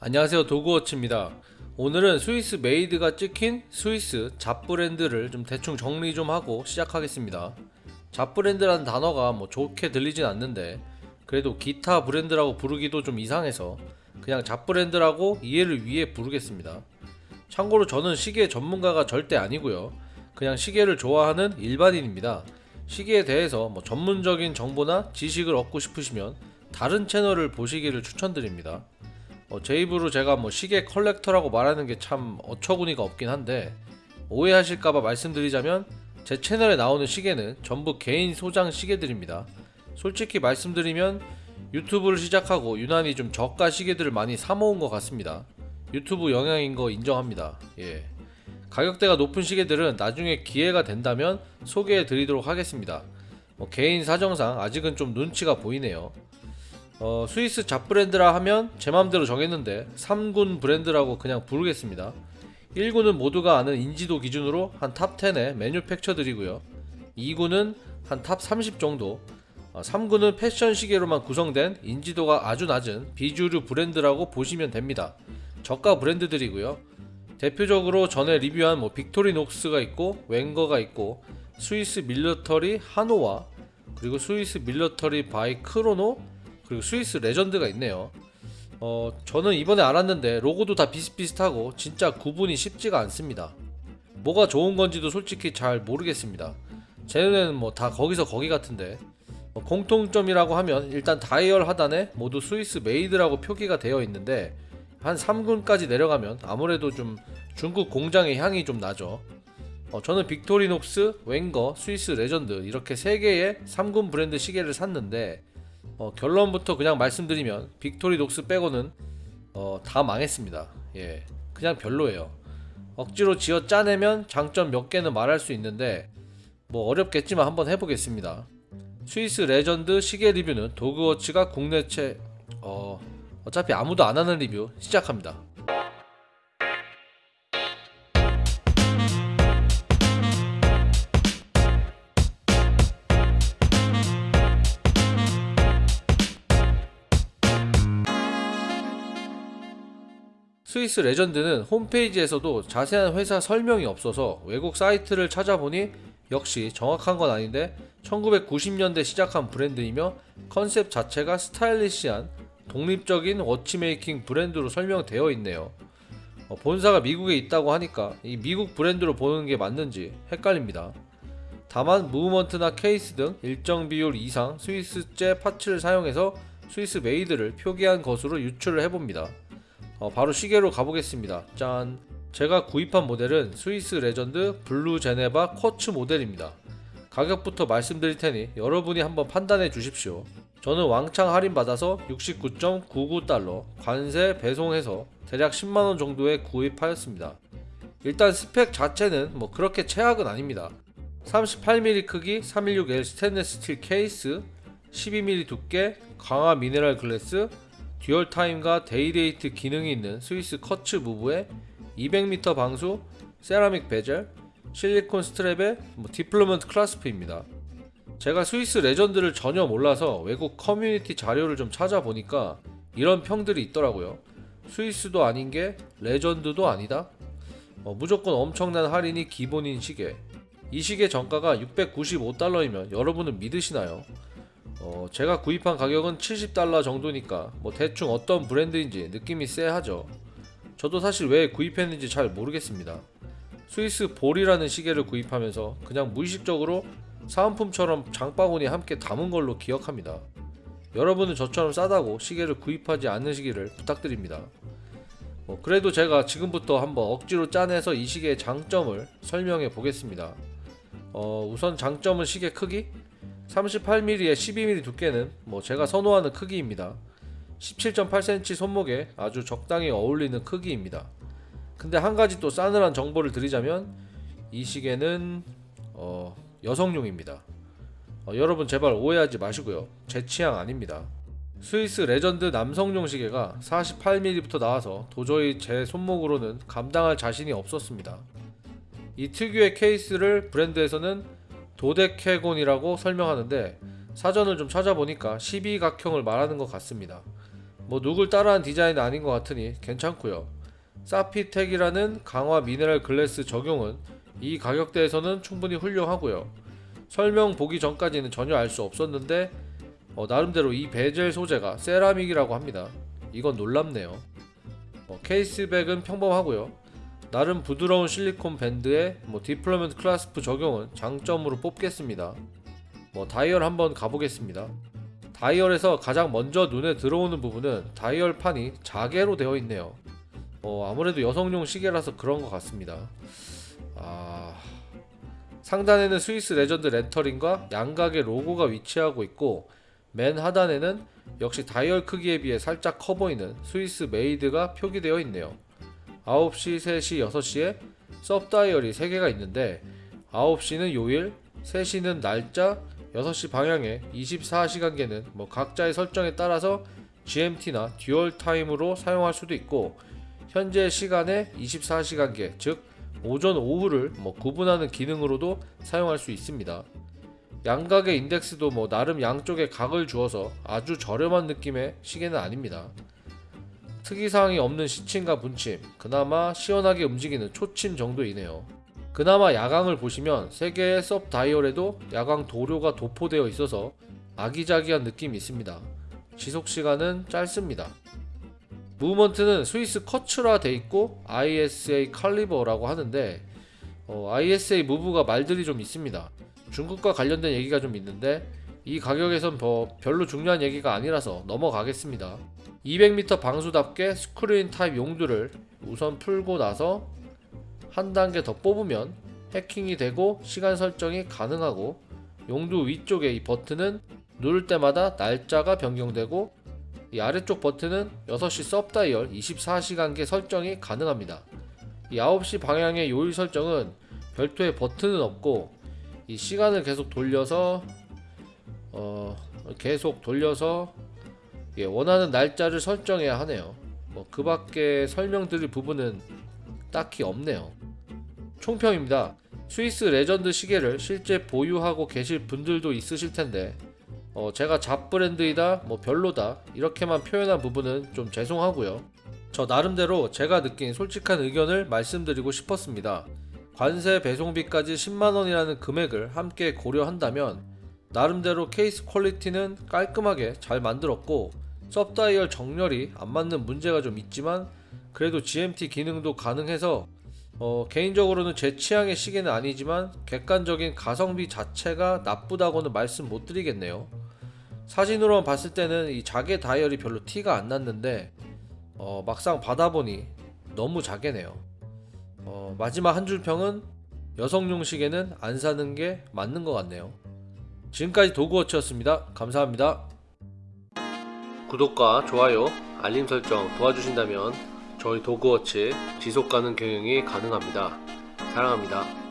안녕하세요 도그워치입니다. 오늘은 Swiss made가 찍힌 스위스 잡 브랜드를 좀 대충 정리 좀 하고 시작하겠습니다. 잡 브랜드라는 단어가 뭐 좋게 들리진 않는데 그래도 기타 브랜드라고 부르기도 좀 이상해서 그냥 잡 브랜드라고 이해를 위해 부르겠습니다. 참고로 저는 시계 전문가가 절대 아니고요. 그냥 시계를 좋아하는 일반인입니다. 시계에 대해서 뭐 전문적인 정보나 지식을 얻고 싶으시면 다른 채널을 보시기를 추천드립니다 어, 제 입으로 제가 뭐 시계 collector라고 말하는 게 참 어처구니가 없긴 한데 오해하실까봐 말씀드리자면 제 채널에 나오는 시계는 전부 개인 소장 시계들입니다. 솔직히 말씀드리면 유튜브를 시작하고 유난히 좀 저가 시계들을 많이 사모은 것 같습니다. 유튜브 영향인 거 인정합니다. 예. 가격대가 높은 시계들은 나중에 기회가 된다면 소개해 드리도록 하겠습니다. 뭐 개인 사정상 아직은 좀 눈치가 보이네요. 어, 스위스 잡 브랜드라 하면 제 맘대로 정했는데 3군 브랜드라고 그냥 부르겠습니다. 1군은 모두가 아는 인지도 기준으로 한 top 10의 manufacture들이고요. 2군은 한 top 30 정도, 어, 3군은 패션 시계로만 구성된 인지도가 아주 낮은 비주류 브랜드라고 보시면 됩니다. 저가 브랜드들이고요. 대표적으로 전에 리뷰한 뭐 빅토리녹스가 있고 웬거가 있고 스위스 밀러터리 하노와 그리고 스위스 밀러터리 바이 크로노 그리고 스위스 레전드가 있네요. 어, 저는 이번에 알았는데 로고도 다 비슷비슷하고 진짜 구분이 쉽지가 않습니다. 뭐가 좋은 건지도 솔직히 잘 모르겠습니다. 제 눈에는 뭐 다 거기서 거기 같은데 어, 공통점이라고 하면 일단 다이얼 하단에 모두 Swiss made라고 표기가 되어 있는데 한 3군까지 내려가면 아무래도 좀 중국 공장의 향이 좀 나죠. 어, 저는 빅토리녹스, 웬거, 스위스 레전드 이렇게 3개의 3군 브랜드 시계를 샀는데 어, 결론부터 그냥 말씀드리면 빅토리녹스 빼고는 어, 다 망했습니다. 예, 그냥 별로예요. 억지로 지어 짜내면 장점 몇 개는 말할 수 있는데 뭐 어렵겠지만 한번 해보겠습니다. 스위스 레전드 시계 리뷰는 도그워치가 국내 최 어, 어차피 아무도 안 하는 리뷰 시작합니다. 스위스 레전드는 홈페이지에서도 자세한 회사 설명이 없어서 외국 사이트를 찾아보니 역시 정확한 건 아닌데 1990년대 시작한 브랜드이며 컨셉 자체가 stylish한 독립적인 watchmaking 브랜드로 설명되어 있네요. 어, 본사가 미국에 있다고 하니까 이 미국 브랜드로 보는 게 맞는지 헷갈립니다. 다만 movement나 케이스 등 일정 비율 이상 스위스제 parts를 사용해서 Swiss made를 표기한 것으로 유추를 해봅니다. 어, 바로 시계로 가보겠습니다. 짠! 제가 구입한 모델은 스위스 레전드 블루 제네바 quartz 모델입니다. 가격부터 말씀드릴 테니 여러분이 한번 판단해 주십시오. 저는 왕창 할인받아서 69.99달러 관세 배송해서 대략 10만원 정도에 구입하였습니다. 일단 스펙 자체는 뭐 그렇게 최악은 아닙니다. 38mm 크기 316L 스테인레스 스틸 케이스 12mm 두께 강화 미네랄 glass dual time과 day-date 기능이 있는 스위스 quartz move에 200m 방수, 세라믹 베젤, 실리콘 strap에 뭐 deployment clasp입니다. 제가 스위스 레전드를 전혀 몰라서 외국 커뮤니티 자료를 좀 찾아보니까 이런 평들이 있더라고요. 스위스도 아닌 게 레전드도 아니다? 어, 무조건 엄청난 할인이 기본인 시계. 이 시계 정가가 695달러이면 여러분은 믿으시나요? 어, 제가 구입한 가격은 70달러 정도니까 뭐 대충 어떤 브랜드인지 느낌이 쎄하죠. 저도 사실 왜 구입했는지 잘 모르겠습니다. 스위스 볼이라는 시계를 구입하면서 그냥 무의식적으로 사은품처럼 장바구니에 함께 담은 걸로 기억합니다. 여러분은 저처럼 싸다고 시계를 구입하지 않으시기를 부탁드립니다. 어, 그래도 제가 지금부터 한번 억지로 짜내서 이 시계의 장점을 설명해 보겠습니다. 어, 우선 장점은 시계 크기? 38mm에 12mm 두께는 뭐 제가 선호하는 크기입니다. 17.8cm 손목에 아주 적당히 어울리는 크기입니다. 근데 한 가지 또 싸늘한 정보를 드리자면 이 시계는 어, 여성용입니다. 어, 여러분 제발 오해하지 마시고요. 제 취향 아닙니다. 스위스 레전드 남성용 시계가 48mm부터 나와서 도저히 제 손목으로는 감당할 자신이 없었습니다. 이 특유의 케이스를 브랜드에서는 dodecagon이라고 설명하는데 사전을 좀 찾아보니까 12각형을 말하는 것 같습니다. 뭐 누굴 따라한 디자인은 아닌 것 같으니 괜찮고요. Sapphitek이라는 강화 미네랄 glass 적용은 이 가격대에서는 충분히 훌륭하고요. 설명 보기 전까지는 전혀 알 수 없었는데 어, 나름대로 이 베젤 소재가 세라믹이라고 합니다. 이건 놀랍네요. 어, case back은 평범하고요 나름 부드러운 실리콘 밴드에 뭐 deployment clasp 적용은 장점으로 꼽겠습니다 뭐 다이얼 한번 가보겠습니다 다이얼에서 가장 먼저 눈에 들어오는 부분은 다이얼 판이 자개로 되어 있네요. 어, 아무래도 여성용 시계라서 그런 것 같습니다. 아... 상단에는 스위스 레전드 lettering과 양각의 로고가 위치하고 있고 맨 하단에는 역시 다이얼 크기에 비해 살짝 커 보이는 Swiss made가 표기되어 있네요. 9시, 3시, 6시에 sub dial이 3개가 있는데 9시는 요일, 3시는 날짜, 6시 방향에 24시간계는 뭐 각자의 설정에 따라서 GMT나 dual time으로 사용할 수도 있고 현재 시간에 24시간계 즉 오전 오후를 뭐 구분하는 기능으로도 사용할 수 있습니다. 양각의 인덱스도 뭐 나름 양쪽에 각을 주어서 아주 저렴한 느낌의 시계는 아닙니다. 특이사항이 없는 시침과 분침, 그나마 시원하게 움직이는 초침 정도이네요. 그나마 야광을 보시면 3개의 섭 다이얼에도 야광 도료가 도포되어 있어서 아기자기한 느낌이 있습니다. 지속시간은 짧습니다. 무브먼트는 스위스 커츠라 돼 있고 ISA 칼리버라고 하는데 어, ISA 무브가 말들이 좀 있습니다. 중국과 관련된 얘기가 좀 있는데 이 가격에선 뭐 별로 중요한 얘기가 아니라서 넘어가겠습니다. 200m 방수답게 screw-in 타입 용두를 우선 풀고 나서 한 단계 더 뽑으면 해킹이 되고 시간 설정이 가능하고 용두 위쪽에 이 버튼은 누를 때마다 날짜가 변경되고 이 아래쪽 버튼은 6시 sub dial 24시간계 설정이 가능합니다. 이 9시 방향의 요일 설정은 별도의 버튼은 없고 이 시간을 계속 돌려서 어 계속 돌려서 예, 원하는 날짜를 설정해야 하네요. 뭐 그 밖에 설명드릴 부분은 딱히 없네요. 총평입니다. 스위스 레전드 시계를 실제 보유하고 계실 분들도 있으실 텐데 어, 제가 잡 브랜드이다 뭐 별로다 이렇게만 표현한 부분은 좀 죄송하고요. 저 나름대로 제가 느낀 솔직한 의견을 말씀드리고 싶었습니다. 관세 배송비까지 10만원이라는 금액을 함께 고려한다면 나름대로 케이스 퀄리티는 깔끔하게 잘 만들었고 섭다이얼 정렬이 안 맞는 문제가 좀 있지만 그래도 GMT 기능도 가능해서 어, 개인적으로는 제 취향의 시계는 아니지만 객관적인 가성비 자체가 나쁘다고는 말씀 못 드리겠네요. 사진으로만 봤을 때는 이 자개 다이얼이 별로 티가 안 났는데 어, 막상 받아보니 너무 자개네요. 어, 마지막 한 줄 평은 여성용 시계는 안 사는 게 맞는 것 같네요. 지금까지 도그워치였습니다. 감사합니다. 구독과 좋아요, 알림 설정 도와주신다면 저희 도그워치 지속가능 경영이 가능합니다. 사랑합니다.